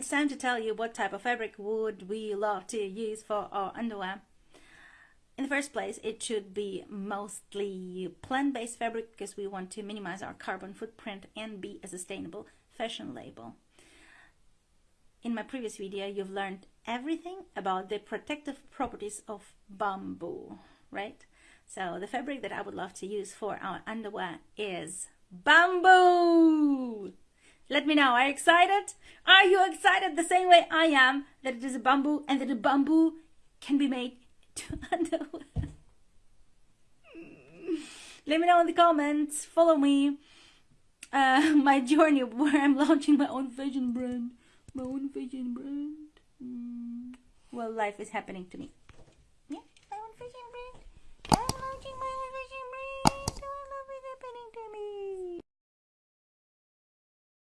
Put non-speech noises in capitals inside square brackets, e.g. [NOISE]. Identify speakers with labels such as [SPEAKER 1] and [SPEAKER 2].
[SPEAKER 1] it's time to tell you what type of fabric would we love to use for our underwear. In the first place, it should be mostly plant-based fabric because we want to minimize our carbon footprint and be a sustainable fashion label. In my previous video, you've learned everything about the protective properties of bamboo, right? So the fabric that I would love to use for our underwear is bamboo! Let me know, are you excited? Are you excited the same way I am that it is a bamboo and that a bamboo can be made to [LAUGHS] underwear? Let me know in the comments, follow me, uh, [LAUGHS] my journey where I'm launching my own fashion brand, my own fashion brand. Mm. Well, life is happening to me.